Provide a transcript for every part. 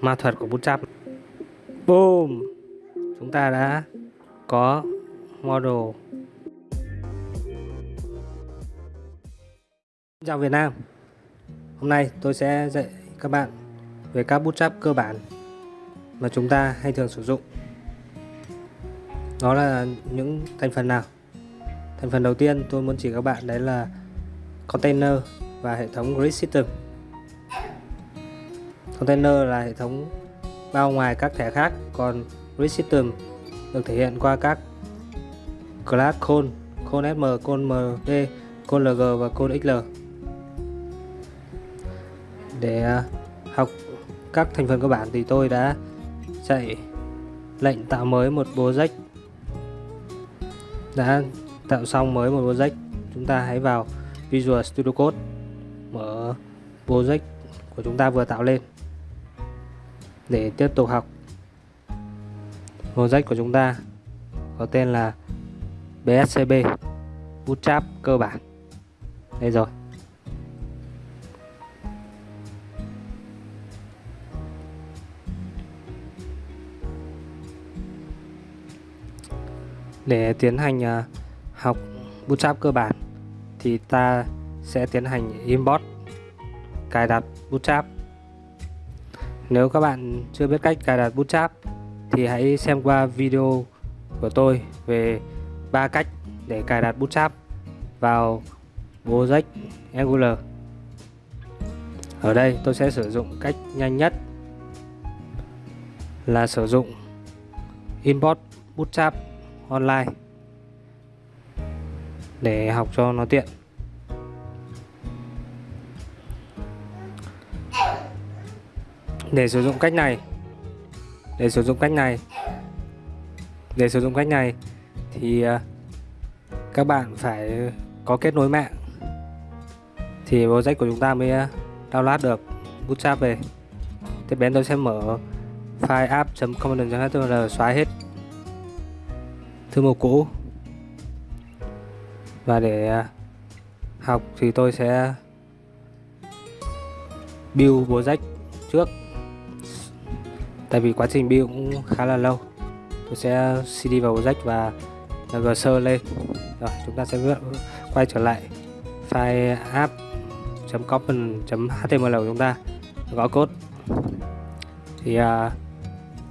ma thuật của bút chắp. Boom! Chúng ta đã có model. Chào Việt Nam. Hôm nay tôi sẽ dạy các bạn về các bút chắp cơ bản mà chúng ta hay thường sử dụng. Đó là những thành phần nào? Thành phần đầu tiên tôi muốn chỉ các bạn đấy là container và hệ thống grid system. Container là hệ thống bao ngoài các thẻ khác còn grid system được thể hiện qua các class call, call sm, call md, call lg và call xl để à, học các thành phần cơ bản thì tôi đã chạy lệnh tạo mới một project. Đã tạo xong mới một project. Chúng ta hãy vào Visual Studio Code mở project của chúng ta vừa tạo lên để tiếp tục học. Project của chúng ta có tên là BSCB Bootstrap cơ bản. Đây rồi. Để tiến hành à, học Bootstrap cơ bản thì ta sẽ tiến hành import cài đặt Bootstrap nếu các bạn chưa biết cách cài đặt Bootstrap thì hãy xem qua video của tôi về ba cách để cài đặt Bootstrap vào project Angular. Ở đây tôi sẽ sử dụng cách nhanh nhất là sử dụng import bootstrap online để học cho nó tiện. Để sử dụng cách này. Để sử dụng cách này. Để sử dụng cách này thì à, các bạn phải có kết nối mạng. Thì project của chúng ta mới à, download được bootstrap về. Tiếp đến tôi sẽ mở file app.component.html xóa hết thư mục cũ. Và để à, học thì tôi sẽ build project trước tại vì quá trình build cũng khá là lâu. Tôi sẽ cd vào project và gsơ lên. Rồi chúng ta sẽ quay trở lại file app.component.html của chúng ta. Gõ code. Thì à,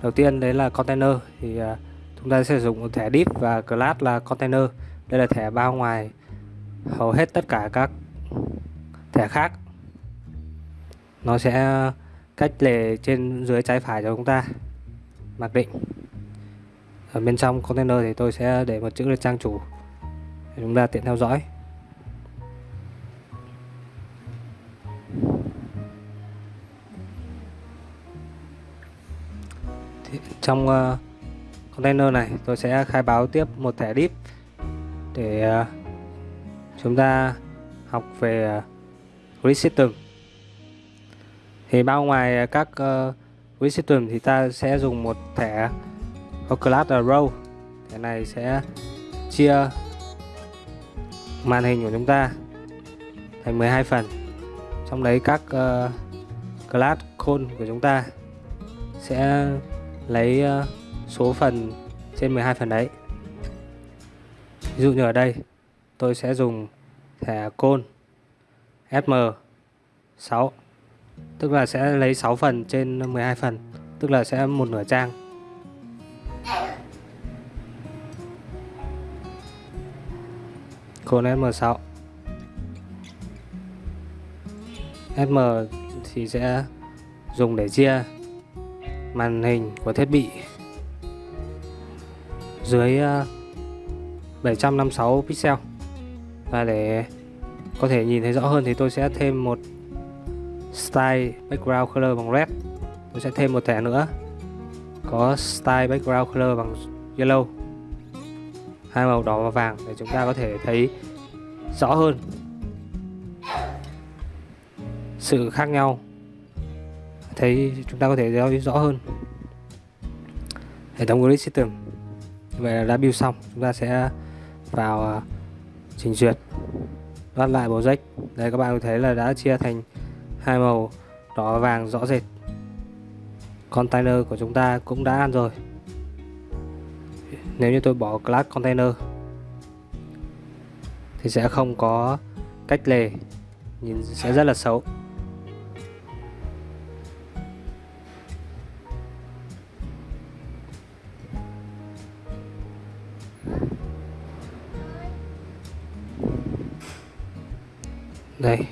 đầu tiên đấy là container. Thì à, chúng ta sẽ sử dụng thẻ div và class là container. Đây là thẻ bao ngoài hầu hết tất cả các thẻ khác. Nó sẽ cách lề trên dưới trái phải cho chúng ta. Mặc định. Ở bên trong container thì tôi sẽ để một chữ là trang chủ để chúng ta tiện theo dõi. Trong uh, container này tôi sẽ khai báo tiếp một thẻ deep để uh, chúng ta học về uh, grid system thì bao ngoài à, các ờ, uh, grid system thì ta sẽ dùng một thẻ có class là row. Thẻ này sẽ chia màn hình của chúng ta thành 12 phần. Trong đấy các uh, class cone của chúng ta sẽ lấy uh, số phần trên 12 phần đấy. Ví dụ như ở đây tôi sẽ dùng thẻ cone SM 6 tức là sẽ lấy 6 phần trên 12 phần. Tức là sẽ một nửa trang. Còn SM6 SM thì sẽ dùng để chia màn hình của thiết bị dưới ờ, 756 pixel. Và để có thể nhìn thấy rõ hơn thì tôi sẽ thêm một style background color bằng red. Tôi sẽ thêm một thẻ nữa. Có style background color bằng yellow. Hai màu đỏ và vàng để chúng ta có thể thấy rõ hơn. Sự khác nhau. Thấy chúng ta có thể thấy rõ hơn. Hệ thống grid system. Vậy là đã build xong. Chúng ta sẽ vào à, trình duyệt. Loát lại project. Đây, các bạn có thấy là đã chia thành hai màu, đỏ và vàng rõ rệt. Container của chúng ta cũng đã ăn rồi. Nếu như tôi bỏ class container, thì sẽ không có cách lề, nhìn sẽ rất là xấu. Đây.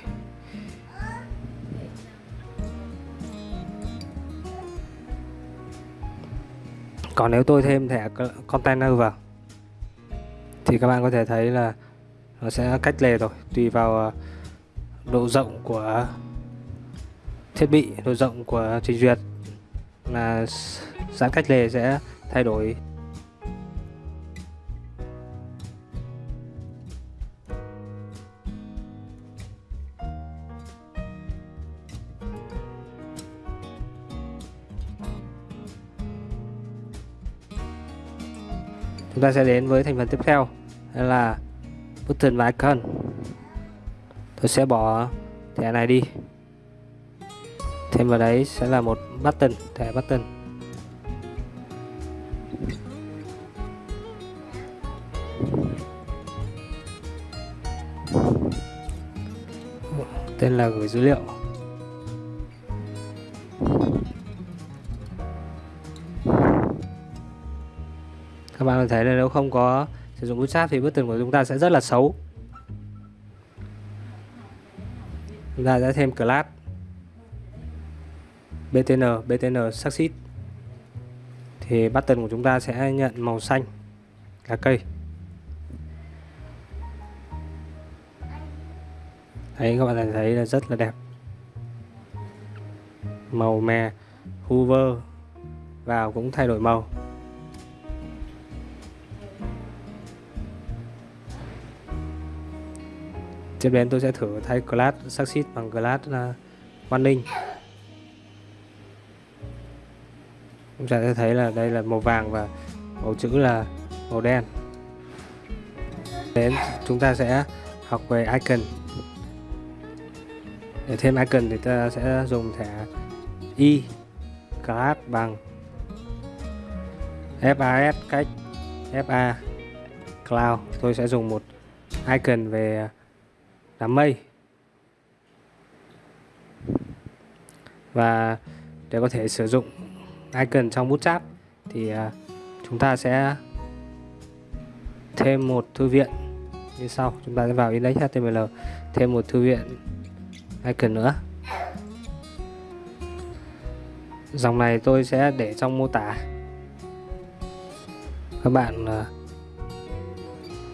Còn nếu tôi thêm thẻ container vào, thì các bạn có thể thấy là nó sẽ cách lề rồi. Tùy vào ờ, độ rộng của thiết bị, độ rộng của trình duyệt là giãn cách lề sẽ thay đổi. Chúng ta sẽ đến với thành phần tiếp theo là button và icon. Tôi sẽ bỏ thẻ này đi. Thêm vào đấy sẽ là một button, thẻ button. Tên là gửi dữ liệu. Bạn có thấy là nếu không có sử dụng bootstrap thì button của chúng ta sẽ rất là xấu. Chúng ta sẽ thêm class. Btn btn succeed. Thì button của chúng ta sẽ nhận màu xanh là cây. Đấy, các bạn thấy là rất là đẹp. Màu mè hover vào cũng thay đổi màu. Tiếp đến tôi sẽ thử thay glass succeed bằng glass uh, chúng ta sẽ thấy là đây là màu vàng và màu chữ là màu đen. Đến chúng ta sẽ học về icon. Để thêm icon thì ta sẽ dùng thẻ y class bằng fas cách fa cloud. Tôi sẽ dùng một icon về là mây. Và để có thể sử dụng icon trong bootstrap thì à, chúng ta sẽ thêm một thư viện như sau. Chúng ta sẽ vào index html thêm một thư viện icon nữa. Dòng này tôi sẽ để trong mô tả. Các bạn à,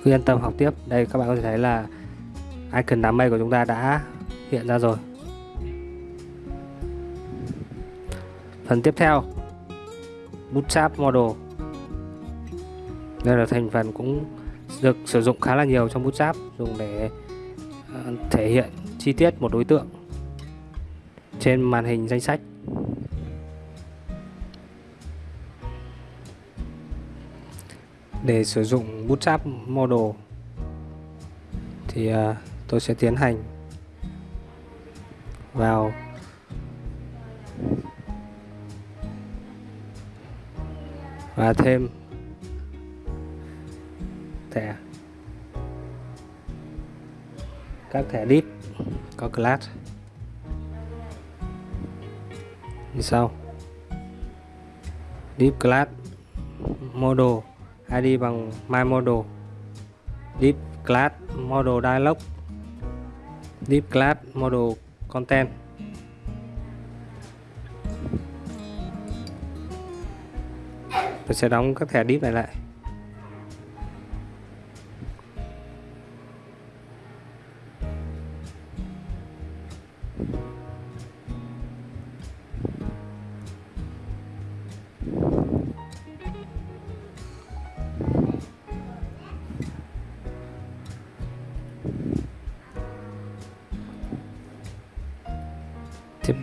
cứ yên tâm học tiếp. Đây, các bạn có thể thấy là icon đám mây của chúng ta đã hiện ra rồi. Phần tiếp theo bootstrap model. Đây là thành phần cũng được sử dụng khá là nhiều trong bootstrap dùng để ờ, thể hiện chi tiết một đối tượng trên màn hình danh sách. Để sử dụng bootstrap model thì uh, tôi sẽ tiến hành vào và thêm thẻ. Các thẻ deep có class. Như sau. Deep class model id bằng my model deep class model dialog div class model content. Tôi sẽ đóng các thẻ div này lại.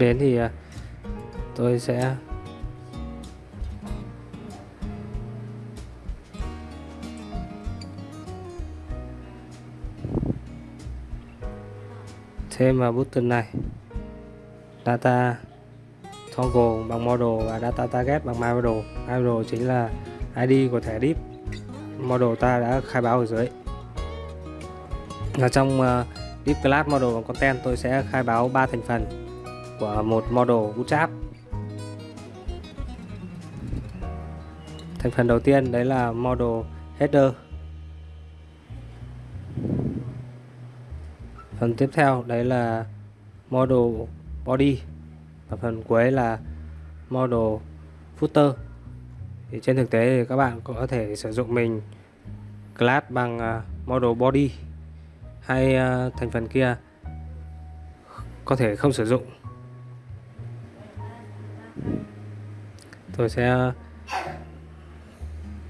Đến thì à, tôi sẽ thêm vào button này. Data toggle bằng model và data target bằng my model my model chính là id của thẻ div model ta đã khai báo ở dưới. Ở trong à, uh, div class model và content tôi sẽ khai báo ba thành phần của một model bootstrap thành phần đầu tiên đấy là model header. Phần tiếp theo đấy là model body. Và phần cuối là model footer. Thì trên thực tế thì các bạn có thể sử dụng mình class bằng à, model body hay à, thành phần kia. Có thể không sử dụng. Tôi sẽ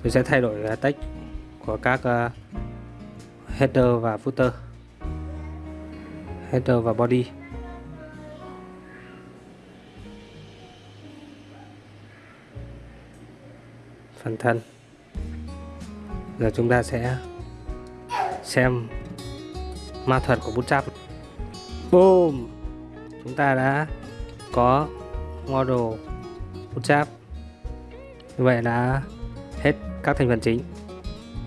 tôi sẽ thay đổi tách text của các ờ, header và footer. Header và body. Phần thân. Giờ chúng ta sẽ xem ma thuật của bootstrap boom! Chúng ta đã có model bootstrap như vậy đã hết các thành phần chính.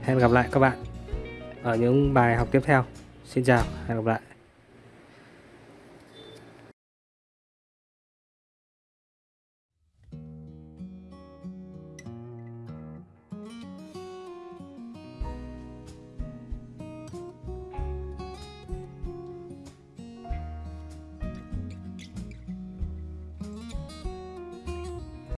Hẹn gặp lại các bạn ở những bài học tiếp theo. Xin chào, hẹn gặp lại.